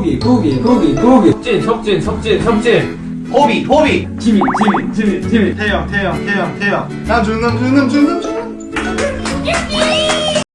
구기 구기 구기 구기. 석진 석진 석진 석진. 호비 호비. 지민 지민 지민 지민. 태영 태영 태영 태영. 남준 남준 남준 남준